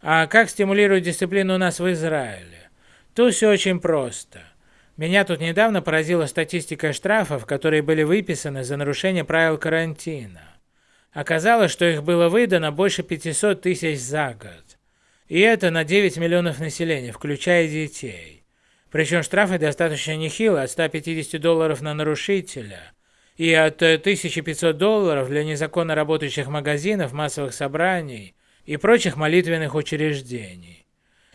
А как стимулирует дисциплину у нас в Израиле? Тут все очень просто. Меня тут недавно поразила статистика штрафов, которые были выписаны за нарушение правил карантина. Оказалось, что их было выдано больше 500 тысяч за год. И это на 9 миллионов населения, включая детей. Причем штрафы достаточно нехилые, от 150 долларов на нарушителя и от 1500 долларов для незаконно работающих магазинов, массовых собраний и прочих молитвенных учреждений.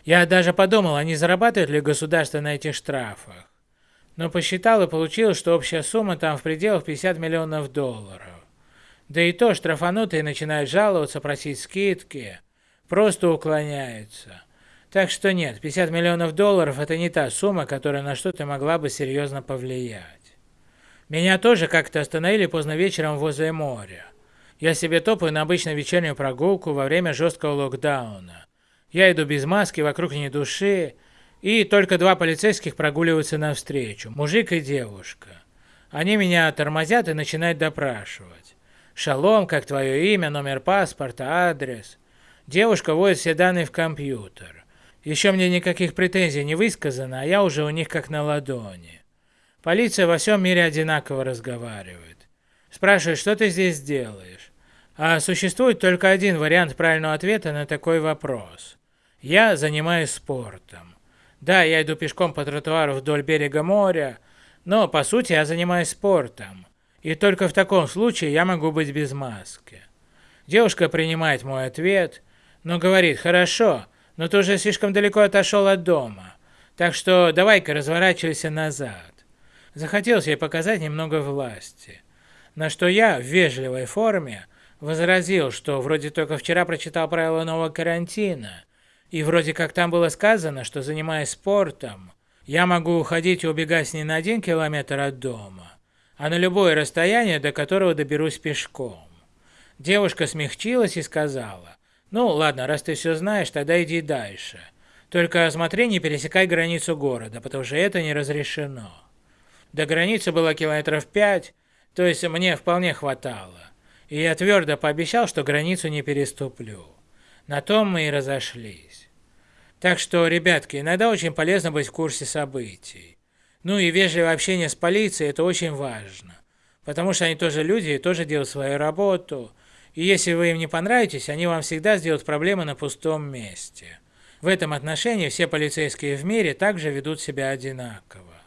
Я даже подумал, а не зарабатывает ли государство на этих штрафах. Но посчитал и получилось, что общая сумма там в пределах 50 миллионов долларов. Да и то штрафанутые начинают жаловаться, просить скидки, просто уклоняются. Так что нет, 50 миллионов долларов это не та сумма, которая на что-то могла бы серьезно повлиять. Меня тоже как-то остановили поздно вечером возле моря. Я себе топаю на обычную вечернюю прогулку во время жесткого локдауна. Я иду без маски, вокруг ни души, и только два полицейских прогуливаются навстречу, мужик и девушка. Они меня тормозят и начинают допрашивать. Шалом, как твое имя, номер паспорта, адрес. Девушка вводит все данные в компьютер. Еще мне никаких претензий не высказано, а я уже у них как на ладони. Полиция во всем мире одинаково разговаривает. Спрашивает, что ты здесь делаешь? А существует только один вариант правильного ответа на такой вопрос. Я занимаюсь спортом. Да, я иду пешком по тротуару вдоль берега моря, но по сути я занимаюсь спортом. И только в таком случае я могу быть без маски. Девушка принимает мой ответ, но говорит, хорошо, но ты уже слишком далеко отошел от дома, так что давай-ка разворачивайся назад. Захотелось ей показать немного власти. На что я в вежливой форме возразил, что вроде только вчера прочитал правила нового карантина, и вроде как там было сказано, что занимаясь спортом, я могу уходить и убегать не на один километр от дома, а на любое расстояние, до которого доберусь пешком. Девушка смягчилась и сказала, ну ладно, раз ты все знаешь, тогда иди дальше. Только смотри, не пересекай границу города, потому что это не разрешено. До границы было километров пять, то есть мне вполне хватало. И я твердо пообещал, что границу не переступлю. На том мы и разошлись. Так что, ребятки, иногда очень полезно быть в курсе событий. Ну и вежливое общение с полицией – это очень важно. Потому что они тоже люди и тоже делают свою работу. И если вы им не понравитесь, они вам всегда сделают проблемы на пустом месте. В этом отношении все полицейские в мире также ведут себя одинаково.